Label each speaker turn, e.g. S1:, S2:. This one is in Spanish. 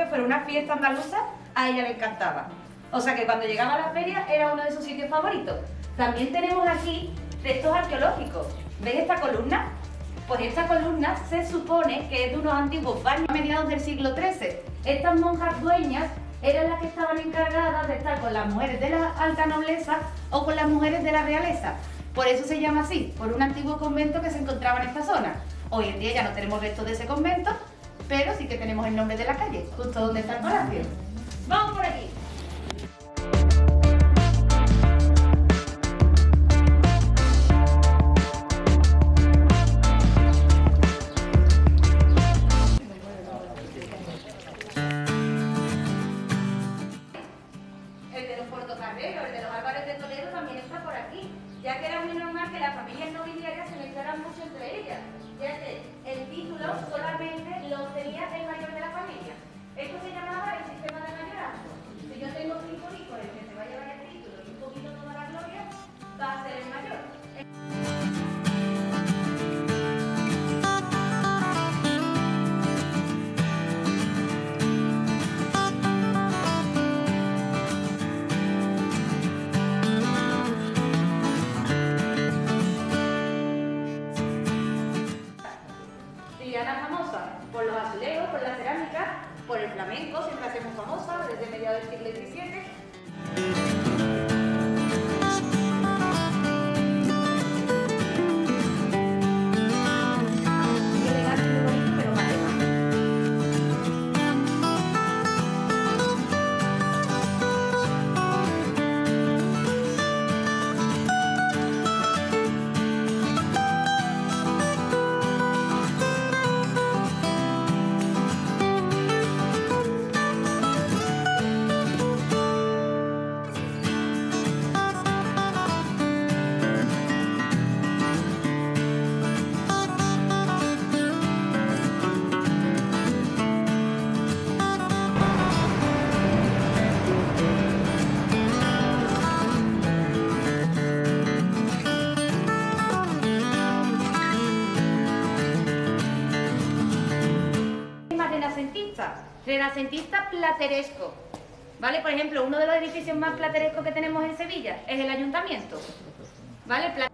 S1: que fuera una fiesta andaluza, a ella le encantaba. O sea que cuando llegaba a la feria era uno de sus sitios favoritos. También tenemos aquí restos arqueológicos. ¿Veis esta columna? Pues esta columna se supone que es de unos antiguos baños a mediados del siglo XIII. Estas monjas dueñas eran las que estaban encargadas de estar con las mujeres de la alta nobleza o con las mujeres de la realeza. Por eso se llama así, por un antiguo convento que se encontraba en esta zona. Hoy en día ya no tenemos restos de ese convento, pero sí que tenemos el nombre de la calle, justo donde está palacio. ¡Vamos por aquí! El de los portocarreros, el de los Álvarez de Toledo también está por aquí, ya que era muy normal que las familias nobiliarias se mezclaran mucho entre ellas, la cerámica, por el flamenco, siempre hacemos famosa desde mediados del siglo XVII. Renacentista, plateresco. ¿Vale? Por ejemplo, uno de los edificios más platerescos que tenemos en Sevilla es el ayuntamiento. ¿Vale?